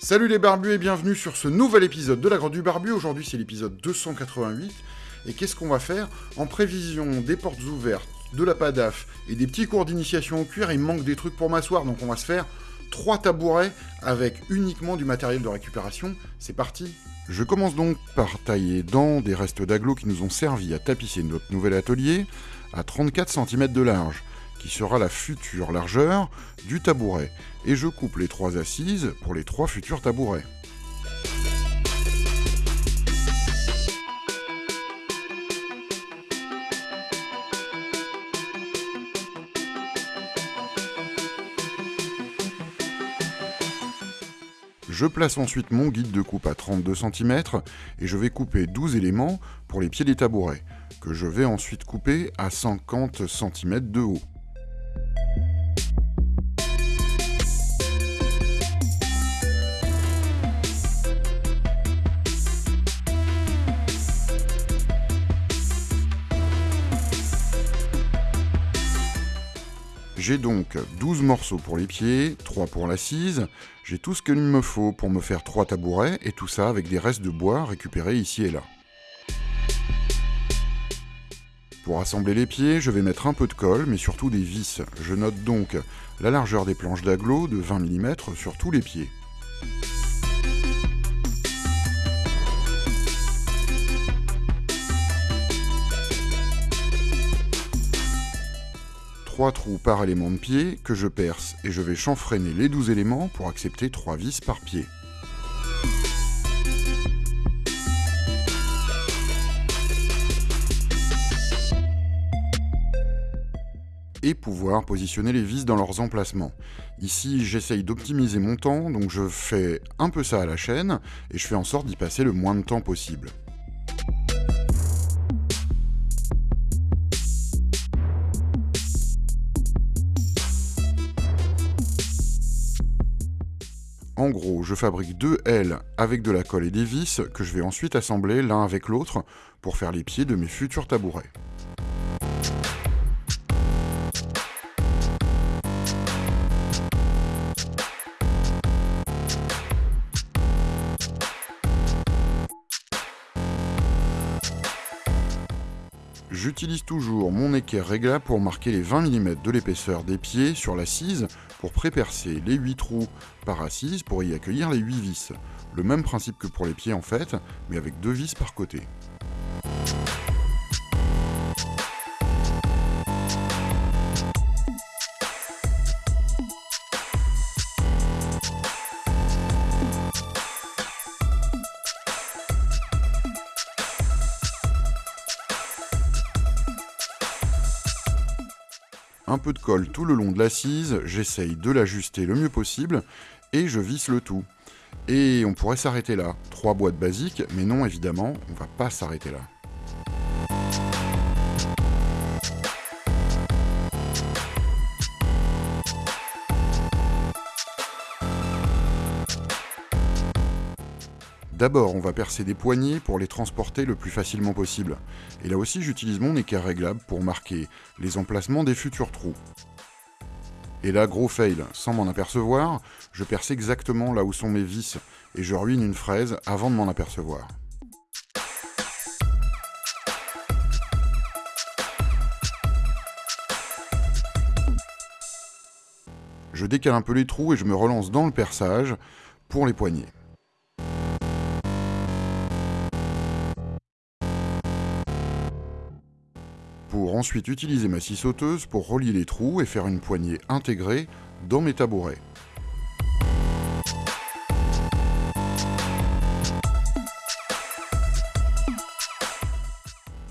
Salut les barbus et bienvenue sur ce nouvel épisode de la Grotte du Barbu. Aujourd'hui c'est l'épisode 288. Et qu'est-ce qu'on va faire? En prévision des portes ouvertes, de la PADAF et des petits cours d'initiation au cuir, il manque des trucs pour m'asseoir, donc on va se faire trois tabourets avec uniquement du matériel de récupération. C'est parti Je commence donc par tailler dans des restes d'agglos qui nous ont servi à tapisser notre nouvel atelier à 34 cm de large qui sera la future largeur du tabouret, et je coupe les trois assises pour les trois futurs tabourets. Je place ensuite mon guide de coupe à 32 cm et je vais couper 12 éléments pour les pieds des tabourets, que je vais ensuite couper à 50 cm de haut. J'ai donc 12 morceaux pour les pieds, 3 pour l'assise, j'ai tout ce qu'il me faut pour me faire 3 tabourets, et tout ça avec des restes de bois récupérés ici et là. Pour assembler les pieds, je vais mettre un peu de colle, mais surtout des vis. Je note donc la largeur des planches d'agglo de 20 mm sur tous les pieds. Trois trous par élément de pied que je perce et je vais chanfreiner les 12 éléments pour accepter 3 vis par pied. et pouvoir positionner les vis dans leurs emplacements. Ici, j'essaye d'optimiser mon temps, donc je fais un peu ça à la chaîne, et je fais en sorte d'y passer le moins de temps possible. En gros, je fabrique deux L avec de la colle et des vis que je vais ensuite assembler l'un avec l'autre pour faire les pieds de mes futurs tabourets. J'utilise toujours mon équerre réglable pour marquer les 20 mm de l'épaisseur des pieds sur l'assise pour prépercer les 8 trous par assise pour y accueillir les 8 vis. Le même principe que pour les pieds en fait, mais avec deux vis par côté. Peu de colle tout le long de l'assise, j'essaye de l'ajuster le mieux possible, et je visse le tout. Et on pourrait s'arrêter là. Trois boîtes basiques, mais non évidemment, on va pas s'arrêter là. D'abord, on va percer des poignées pour les transporter le plus facilement possible. Et là aussi, j'utilise mon équerre réglable pour marquer les emplacements des futurs trous. Et là, gros fail, sans m'en apercevoir, je perce exactement là où sont mes vis, et je ruine une fraise avant de m'en apercevoir. Je décale un peu les trous et je me relance dans le perçage pour les poignées. Pour ensuite utiliser ma scie sauteuse pour relier les trous et faire une poignée intégrée dans mes tabourets.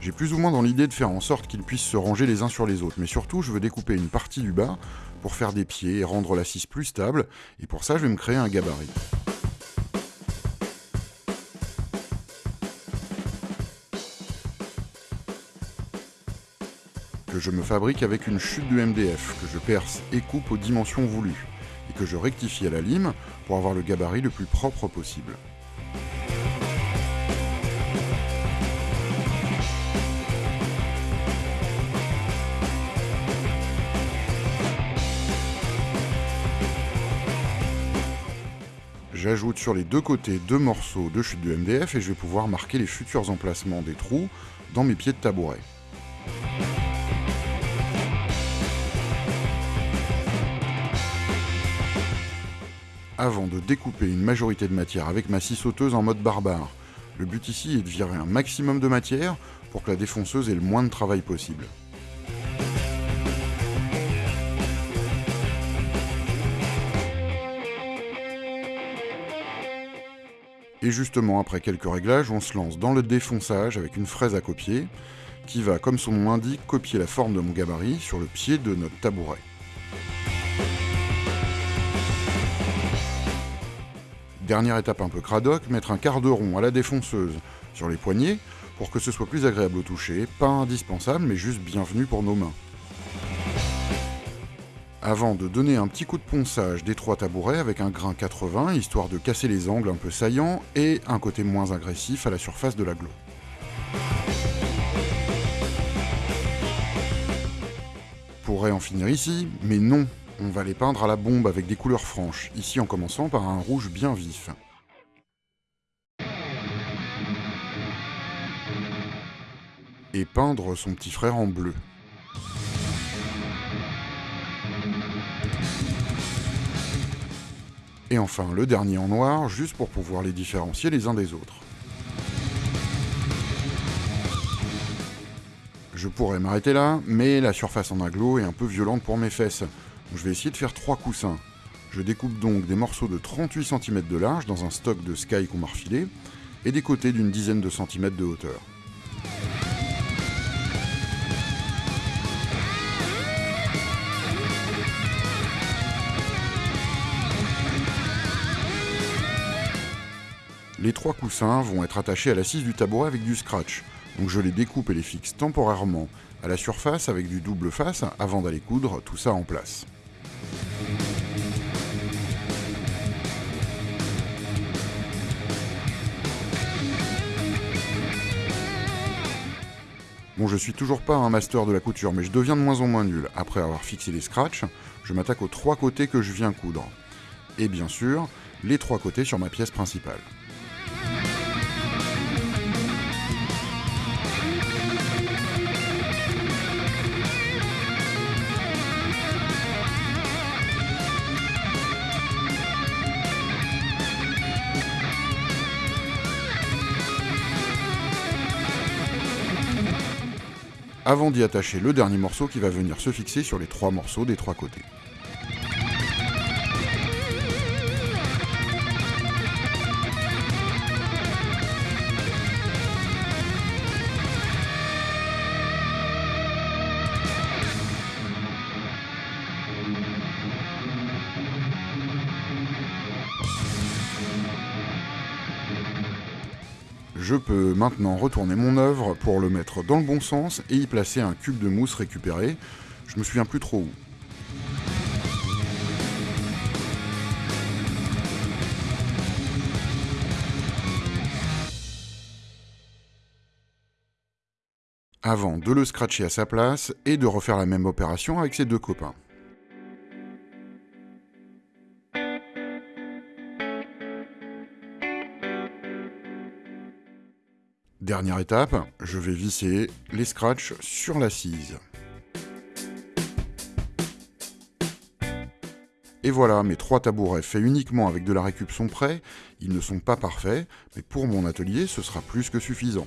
J'ai plus ou moins dans l'idée de faire en sorte qu'ils puissent se ranger les uns sur les autres, mais surtout je veux découper une partie du bas pour faire des pieds et rendre la scie plus stable, et pour ça je vais me créer un gabarit. Je me fabrique avec une chute de MDF, que je perce et coupe aux dimensions voulues, et que je rectifie à la lime pour avoir le gabarit le plus propre possible. J'ajoute sur les deux côtés deux morceaux de chute de MDF et je vais pouvoir marquer les futurs emplacements des trous dans mes pieds de tabouret. Avant de découper une majorité de matière avec ma scie sauteuse en mode barbare, le but ici est de virer un maximum de matière pour que la défonceuse ait le moins de travail possible. Et justement, après quelques réglages, on se lance dans le défonçage avec une fraise à copier, qui va, comme son nom l'indique, copier la forme de mon gabarit sur le pied de notre tabouret. Dernière étape un peu cradoc, mettre un quart de rond à la défonceuse sur les poignets pour que ce soit plus agréable au toucher, pas indispensable mais juste bienvenu pour nos mains. Avant de donner un petit coup de ponçage des trois tabourets avec un grain 80, histoire de casser les angles un peu saillants et un côté moins agressif à la surface de la glo. Pourrait en finir ici, mais non, on va les peindre à la bombe avec des couleurs franches, ici en commençant par un rouge bien vif. Et peindre son petit frère en bleu. Et enfin, le dernier en noir, juste pour pouvoir les différencier les uns des autres. Je pourrais m'arrêter là, mais la surface en aglo est un peu violente pour mes fesses. Je vais essayer de faire trois coussins. Je découpe donc des morceaux de 38 cm de large dans un stock de sky qu'on m'a refilé, et des côtés d'une dizaine de centimètres de hauteur. Les trois coussins vont être attachés à l'assise du tabouret avec du scratch, donc je les découpe et les fixe temporairement à la surface avec du double face avant d'aller coudre tout ça en place. Bon, je suis toujours pas un master de la couture, mais je deviens de moins en moins nul. Après avoir fixé les scratchs, je m'attaque aux trois côtés que je viens coudre. Et bien sûr, les trois côtés sur ma pièce principale. Avant d'y attacher le dernier morceau qui va venir se fixer sur les trois morceaux des trois côtés. Je peux maintenant retourner mon œuvre pour le mettre dans le bon sens et y placer un cube de mousse récupéré. Je me souviens plus trop où. Avant de le scratcher à sa place et de refaire la même opération avec ses deux copains. Dernière étape, je vais visser les scratchs sur l'assise. Et voilà, mes trois tabourets faits uniquement avec de la récup sont prêts. Ils ne sont pas parfaits, mais pour mon atelier, ce sera plus que suffisant.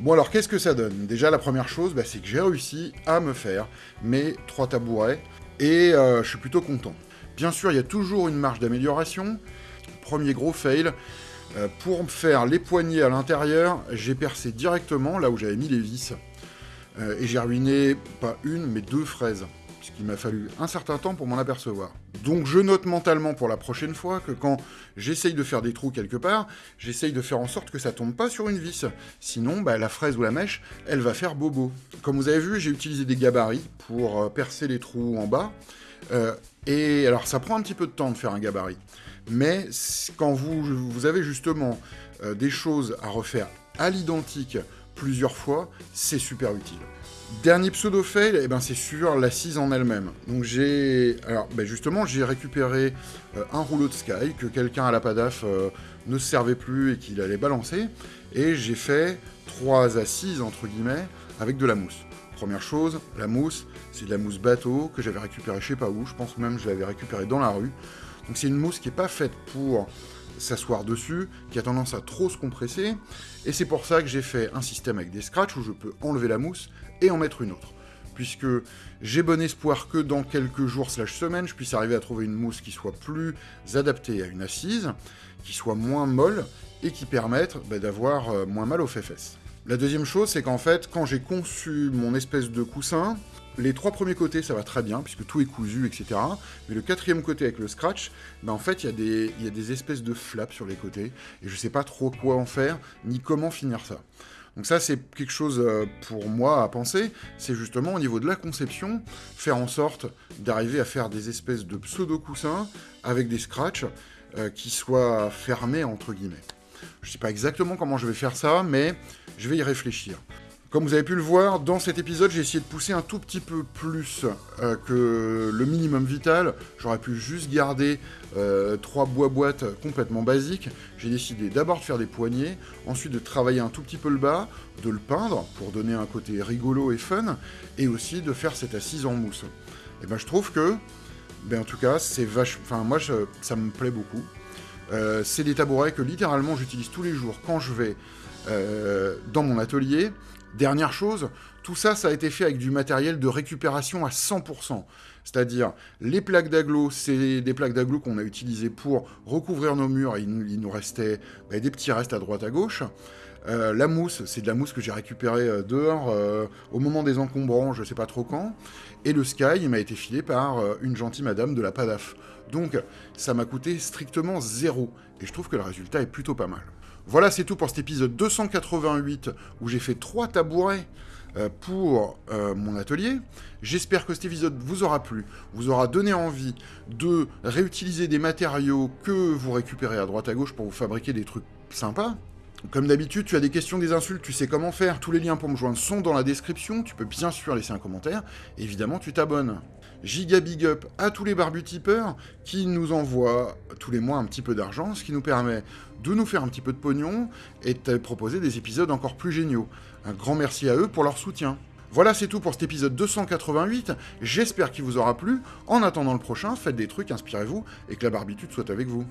Bon alors, qu'est-ce que ça donne? Déjà, la première chose, bah, c'est que j'ai réussi à me faire mes trois tabourets, et euh, je suis plutôt content. Bien sûr, il y a toujours une marge d'amélioration. Premier gros fail, euh, pour faire les poignées à l'intérieur, j'ai percé directement là où j'avais mis les vis. Euh, et j'ai ruiné pas une, mais deux fraises. Qui m'a fallu un certain temps pour m'en apercevoir. Donc je note mentalement pour la prochaine fois que quand j'essaye de faire des trous quelque part, j'essaye de faire en sorte que ça tombe pas sur une vis. Sinon, bah, la fraise ou la mèche, elle va faire bobo. Comme vous avez vu, j'ai utilisé des gabarits pour euh, percer les trous en bas. et alors ça prend un petit peu de temps de faire un gabarit. Mais quand vous, avez justement euh, des choses à refaire à l'identique plusieurs fois, c'est super utile. Dernier pseudo-fail, eh ben, c'est sur l'assise en elle-même. Donc j'ai... Alors ben justement, j'ai récupéré euh, un rouleau de Sky que quelqu'un à la PADAF euh, ne se servait plus et qu'il allait balancer. Et j'ai fait trois assises, entre guillemets, avec de la mousse. Première chose, la mousse, c'est de la mousse bateau que j'avais récupérée je sais pas où, je pense même que je l'avais récupérée dans la rue. Donc c'est une mousse qui n'est pas faite pour s'asseoir dessus, qui a tendance à trop se compresser, et c'est pour ça que j'ai fait un système avec des scratchs où je peux enlever la mousse et en mettre une autre. Puisque j'ai bon espoir que dans quelques jours slash semaines, je puisse arriver à trouver une mousse qui soit plus adaptée à une assise, qui soit moins molle, et qui permette bah, d'avoir euh, moins mal aux fesses. La deuxième chose, c'est qu'en fait, quand j'ai conçu mon espèce de coussin, les trois premiers côtés, ça va très bien, puisque tout est cousu, etc. Mais le quatrième côté avec le scratch, ben en fait, il y, a des espèces de flaps sur les côtés, et je ne sais pas trop quoi en faire, ni comment finir ça. Donc ça, c'est quelque chose euh, pour moi à penser, c'est justement au niveau de la conception, faire en sorte d'arriver à faire des espèces de pseudo-coussins avec des scratchs euh, qui soient fermés, entre guillemets. Je ne sais pas exactement comment je vais faire ça, mais je vais y réfléchir. Comme vous avez pu le voir, dans cet épisode, j'ai essayé de pousser un tout petit peu plus euh, que le minimum vital. J'aurais pu juste garder euh, trois bois-boîtes complètement basiques. J'ai décidé d'abord de faire des poignées, ensuite de travailler un tout petit peu le bas, de le peindre pour donner un côté rigolo et fun, et aussi de faire cette assise en mousse. Et ben je trouve que, ben en tout cas, c'est vache... Enfin, moi, ça me plaît beaucoup. Euh, c'est des tabourets que littéralement j'utilise tous les jours quand je vais dans mon atelier. Dernière chose, tout ça, ça a été fait avec du matériel de récupération à 100%. C'est-à-dire, les plaques d'aglo, c'est des plaques d'aglo qu'on a utilisées pour recouvrir nos murs, et il nous, restait bah, des petits restes à droite à gauche. Euh, la mousse, c'est de la mousse que j'ai récupérée euh, dehors euh, au moment des encombrants, je sais pas trop quand. Et le Sky, il m'a été filé par une gentille madame de la PADAF. Donc, ça m'a coûté strictement zéro. Et je trouve que le résultat est plutôt pas mal. Voilà, c'est tout pour cet épisode 288 où j'ai fait trois tabourets euh, pour euh, mon atelier. J'espère que cet épisode vous aura plu, vous aura donné envie de réutiliser des matériaux que vous récupérez à droite à gauche pour vous fabriquer des trucs sympas. Comme d'habitude, tu as des questions, des insultes, tu sais comment faire. Tous les liens pour me joindre sont dans la description. Tu peux bien sûr laisser un commentaire. Évidemment, tu t'abonnes. Giga big up à tous les barbutipeurs qui nous envoient tous les mois un petit peu d'argent, ce qui nous permet de nous faire un petit peu de pognon et de proposer des épisodes encore plus géniaux. Un grand merci à eux pour leur soutien. Voilà, c'est tout pour cet épisode 288. J'espère qu'il vous aura plu. En attendant le prochain, faites des trucs, inspirez-vous et que la barbitude soit avec vous.